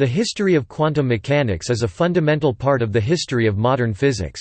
The history of quantum mechanics is a fundamental part of the history of modern physics.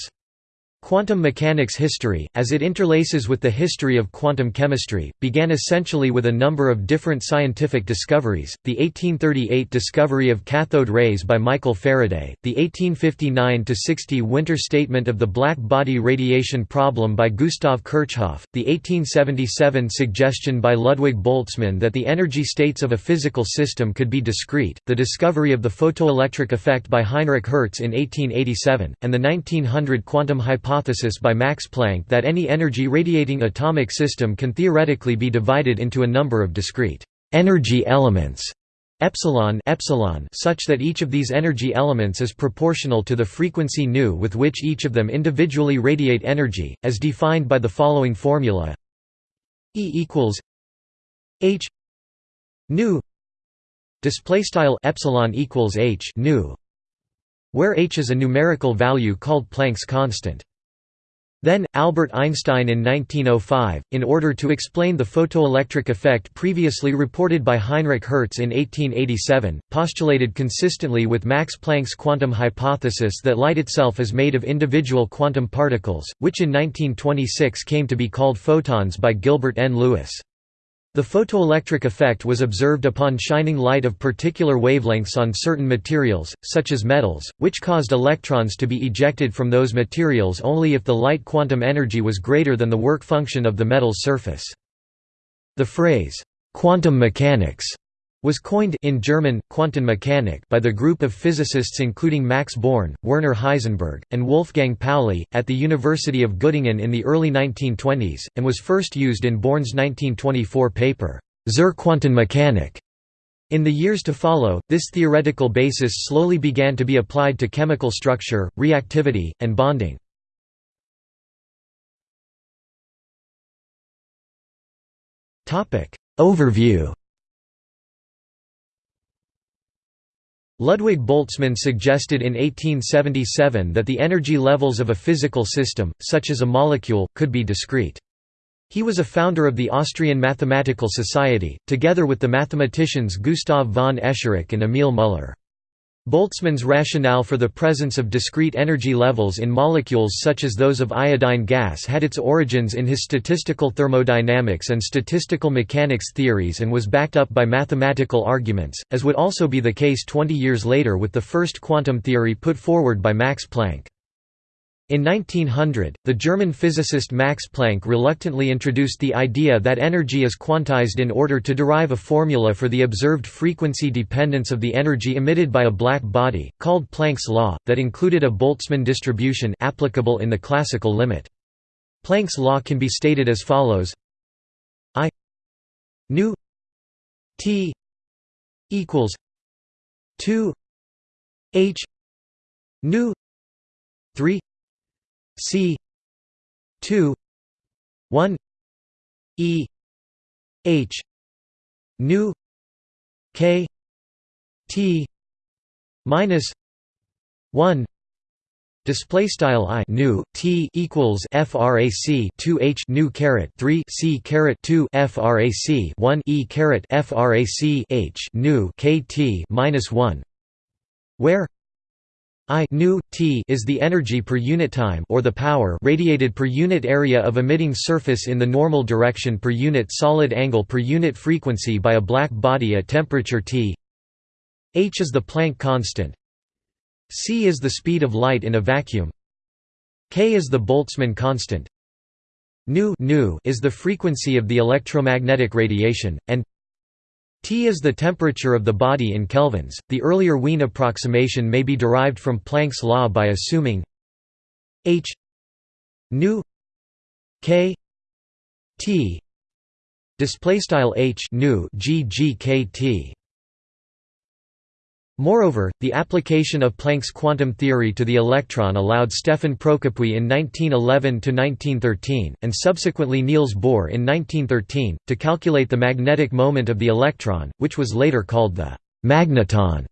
Quantum mechanics history, as it interlaces with the history of quantum chemistry, began essentially with a number of different scientific discoveries, the 1838 discovery of cathode rays by Michael Faraday, the 1859–60 winter statement of the black body radiation problem by Gustav Kirchhoff, the 1877 suggestion by Ludwig Boltzmann that the energy states of a physical system could be discrete, the discovery of the photoelectric effect by Heinrich Hertz in 1887, and the 1900 quantum hypothesis hypothesis by Max Planck that any energy-radiating atomic system can theoretically be divided into a number of discrete energy elements epsilon epsilon such that each of these energy elements is proportional to the frequency nu with which each of them individually radiate energy as defined by the following formula E equals h nu display style epsilon equals h nu where h is a numerical value called Planck's constant then, Albert Einstein in 1905, in order to explain the photoelectric effect previously reported by Heinrich Hertz in 1887, postulated consistently with Max Planck's quantum hypothesis that light itself is made of individual quantum particles, which in 1926 came to be called photons by Gilbert N. Lewis. The photoelectric effect was observed upon shining light of particular wavelengths on certain materials, such as metals, which caused electrons to be ejected from those materials only if the light quantum energy was greater than the work function of the metal's surface. The phrase, quantum mechanics was coined in German, Quantenmechanik by the group of physicists including Max Born, Werner Heisenberg, and Wolfgang Pauli, at the University of Göttingen in the early 1920s, and was first used in Born's 1924 paper, Zur Quantenmechanik. In the years to follow, this theoretical basis slowly began to be applied to chemical structure, reactivity, and bonding. Overview Ludwig Boltzmann suggested in 1877 that the energy levels of a physical system, such as a molecule, could be discrete. He was a founder of the Austrian Mathematical Society, together with the mathematicians Gustav von Escherich and Emil Müller. Boltzmann's rationale for the presence of discrete energy levels in molecules such as those of iodine gas had its origins in his statistical thermodynamics and statistical mechanics theories and was backed up by mathematical arguments, as would also be the case 20 years later with the first quantum theory put forward by Max Planck. In 1900, the German physicist Max Planck reluctantly introduced the idea that energy is quantized in order to derive a formula for the observed frequency dependence of the energy emitted by a black body, called Planck's law, that included a Boltzmann distribution applicable in the classical limit. Planck's law can be stated as follows I nu t equals 2 h nu 3 C two one E H nu K T minus one Display style i nu t equals frac 2 h nu caret 3 c caret 2 frac 1 e caret frac h nu kt minus 1, where I nu t is the energy per unit time or the power radiated per unit area of emitting surface in the normal direction per unit solid angle per unit frequency by a black body at temperature T. H is the Planck constant. c is the speed of light in a vacuum. K is the Boltzmann constant. Nu, nu is the frequency of the electromagnetic radiation, and T is the temperature of the body in kelvins. The earlier Wien approximation may be derived from Planck's law by assuming H nu K T display style H nu G G K T Moreover, the application of Planck's quantum theory to the electron allowed Stefan Procopius in 1911–1913, and subsequently Niels Bohr in 1913, to calculate the magnetic moment of the electron, which was later called the «magneton».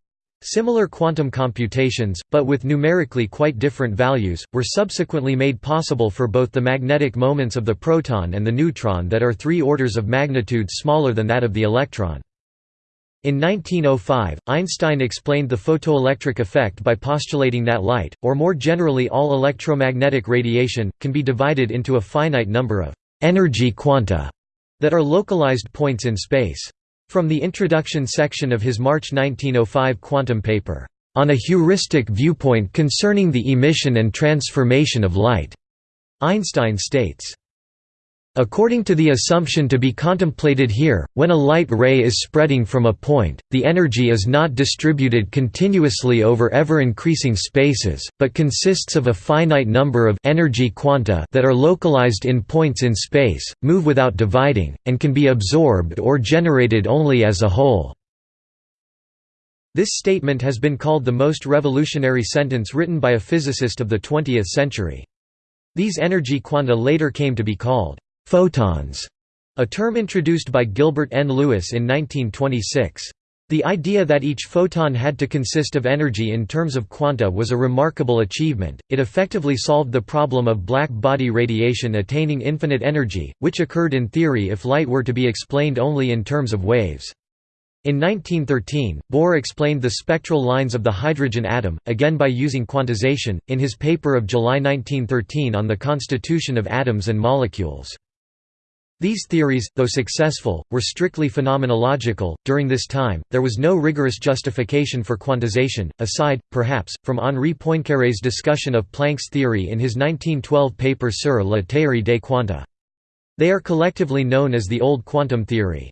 Similar quantum computations, but with numerically quite different values, were subsequently made possible for both the magnetic moments of the proton and the neutron that are three orders of magnitude smaller than that of the electron. In 1905, Einstein explained the photoelectric effect by postulating that light, or more generally all electromagnetic radiation, can be divided into a finite number of energy quanta that are localized points in space. From the introduction section of his March 1905 quantum paper, On a heuristic viewpoint concerning the emission and transformation of light, Einstein states, According to the assumption to be contemplated here, when a light ray is spreading from a point, the energy is not distributed continuously over ever-increasing spaces, but consists of a finite number of energy quanta that are localized in points in space, move without dividing, and can be absorbed or generated only as a whole. This statement has been called the most revolutionary sentence written by a physicist of the 20th century. These energy quanta later came to be called Photons, a term introduced by Gilbert N. Lewis in 1926. The idea that each photon had to consist of energy in terms of quanta was a remarkable achievement, it effectively solved the problem of black body radiation attaining infinite energy, which occurred in theory if light were to be explained only in terms of waves. In 1913, Bohr explained the spectral lines of the hydrogen atom, again by using quantization, in his paper of July 1913 on the constitution of atoms and molecules. These theories, though successful, were strictly phenomenological. During this time, there was no rigorous justification for quantization, aside, perhaps, from Henri Poincaré's discussion of Planck's theory in his 1912 paper Sur la théorie des quanta. They are collectively known as the Old Quantum Theory.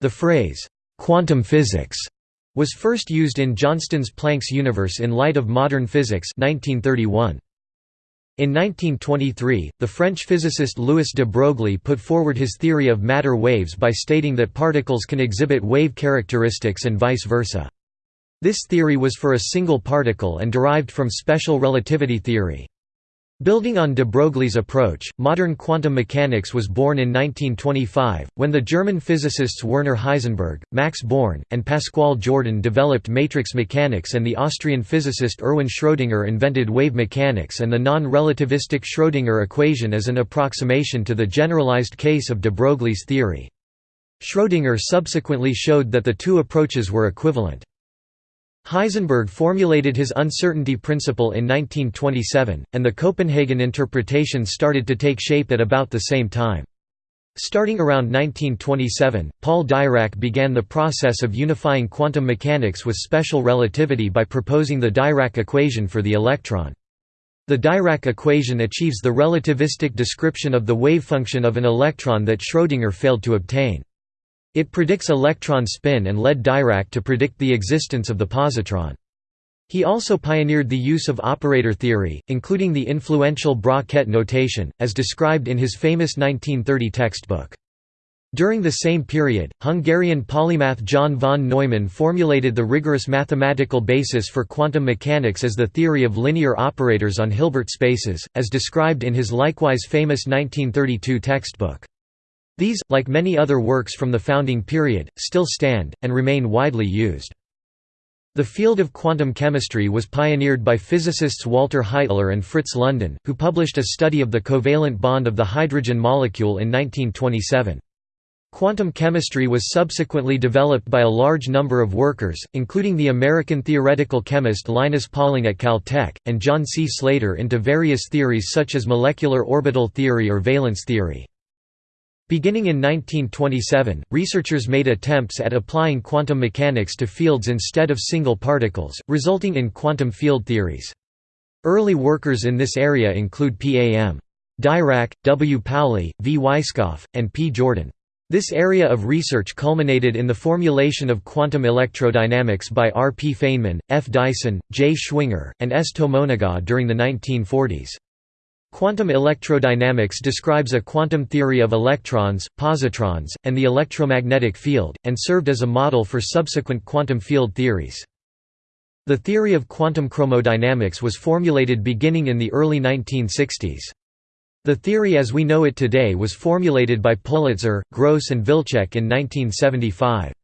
The phrase, quantum physics, was first used in Johnston's Planck's universe in light of modern physics 1931. In 1923, the French physicist Louis de Broglie put forward his theory of matter waves by stating that particles can exhibit wave characteristics and vice versa. This theory was for a single particle and derived from special relativity theory. Building on de Broglie's approach, modern quantum mechanics was born in 1925, when the German physicists Werner Heisenberg, Max Born, and Pascual Jordan developed matrix mechanics and the Austrian physicist Erwin Schrödinger invented wave mechanics and the non-relativistic Schrödinger equation as an approximation to the generalized case of de Broglie's theory. Schrödinger subsequently showed that the two approaches were equivalent. Heisenberg formulated his uncertainty principle in 1927, and the Copenhagen interpretation started to take shape at about the same time. Starting around 1927, Paul Dirac began the process of unifying quantum mechanics with special relativity by proposing the Dirac equation for the electron. The Dirac equation achieves the relativistic description of the wave function of an electron that Schrödinger failed to obtain. It predicts electron spin and led Dirac to predict the existence of the positron. He also pioneered the use of operator theory, including the influential Bra-Ket notation, as described in his famous 1930 textbook. During the same period, Hungarian polymath John von Neumann formulated the rigorous mathematical basis for quantum mechanics as the theory of linear operators on Hilbert spaces, as described in his likewise famous 1932 textbook. These, like many other works from the founding period, still stand, and remain widely used. The field of quantum chemistry was pioneered by physicists Walter Heitler and Fritz London, who published a study of the covalent bond of the hydrogen molecule in 1927. Quantum chemistry was subsequently developed by a large number of workers, including the American theoretical chemist Linus Pauling at Caltech, and John C. Slater into various theories such as molecular orbital theory or valence theory. Beginning in 1927, researchers made attempts at applying quantum mechanics to fields instead of single particles, resulting in quantum field theories. Early workers in this area include P. A. M. Dirac, W. Pauli, V. Weisskopf, and P. Jordan. This area of research culminated in the formulation of quantum electrodynamics by R. P. Feynman, F. Dyson, J. Schwinger, and S. Tomonaga during the 1940s. Quantum electrodynamics describes a quantum theory of electrons, positrons, and the electromagnetic field, and served as a model for subsequent quantum field theories. The theory of quantum chromodynamics was formulated beginning in the early 1960s. The theory as we know it today was formulated by Politzer, Gross and Wilczek in 1975.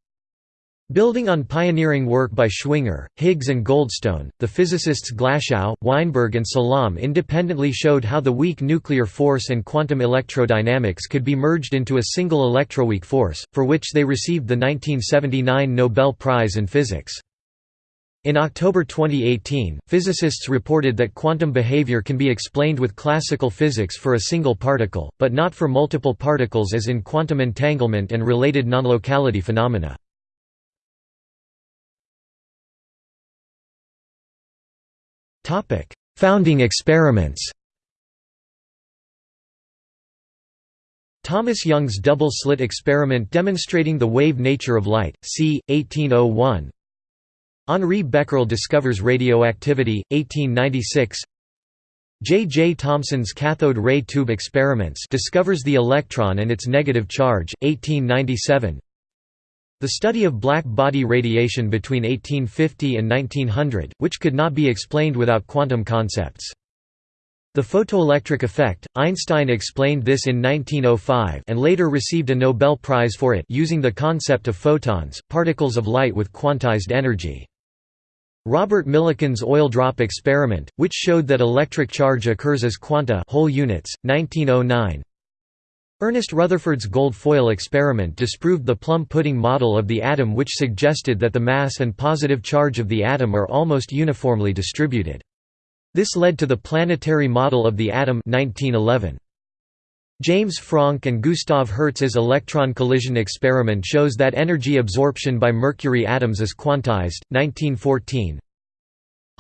Building on pioneering work by Schwinger, Higgs and Goldstone, the physicists Glashow, Weinberg and Salam independently showed how the weak nuclear force and quantum electrodynamics could be merged into a single electroweak force, for which they received the 1979 Nobel Prize in Physics. In October 2018, physicists reported that quantum behavior can be explained with classical physics for a single particle, but not for multiple particles as in quantum entanglement and related non-locality phenomena. Founding experiments Thomas Young's double-slit experiment demonstrating the wave nature of light, c. 1801 Henri Becquerel discovers radioactivity, 1896 J. J. Thomson's cathode ray tube experiments discovers the electron and its negative charge, 1897 the study of black body radiation between 1850 and 1900, which could not be explained without quantum concepts. The photoelectric effect, Einstein explained this in 1905 and later received a Nobel Prize for it using the concept of photons, particles of light with quantized energy. Robert Millikan's oil drop experiment, which showed that electric charge occurs as quanta whole units, 1909 Ernest Rutherford's gold foil experiment disproved the plum pudding model of the atom which suggested that the mass and positive charge of the atom are almost uniformly distributed. This led to the planetary model of the atom 1911. James Franck and Gustav Hertz's electron collision experiment shows that energy absorption by mercury atoms is quantized, 1914.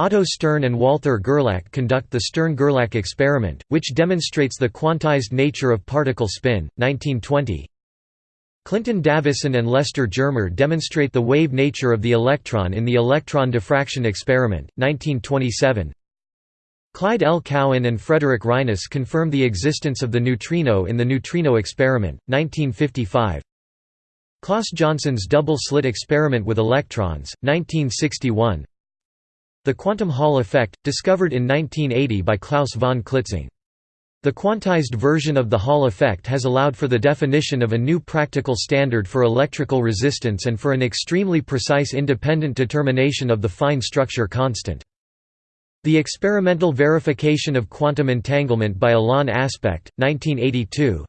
Otto Stern and Walther Gerlach conduct the Stern–Gerlach experiment, which demonstrates the quantized nature of particle spin, 1920. Clinton Davisson and Lester Germer demonstrate the wave nature of the electron in the electron diffraction experiment, 1927. Clyde L. Cowan and Frederick Reines confirm the existence of the neutrino in the neutrino experiment, 1955. Claus Jönsson's double-slit experiment with electrons, 1961. The quantum Hall effect, discovered in 1980 by Klaus von Klitzing. The quantized version of the Hall effect has allowed for the definition of a new practical standard for electrical resistance and for an extremely precise independent determination of the fine structure constant. The experimental verification of quantum entanglement by Alain Aspect, 1982,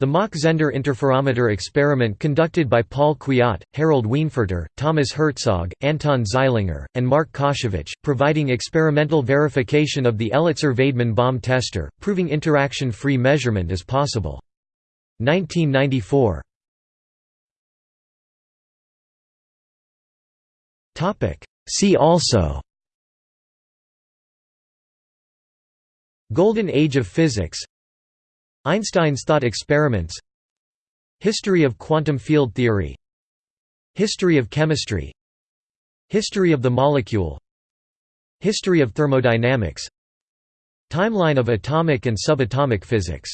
the Mach-Zehnder interferometer experiment conducted by Paul Kwiat, Harald Weinfurter, Thomas Herzog, Anton Zeilinger, and Mark Kasevich, providing experimental verification of the Elitzur-Vaidman bomb tester, proving interaction-free measurement is possible. 1994 See also. Golden Age of Physics Einstein's thought experiments. History of quantum field theory. History of chemistry. History of the molecule. History of thermodynamics. Timeline of atomic and subatomic physics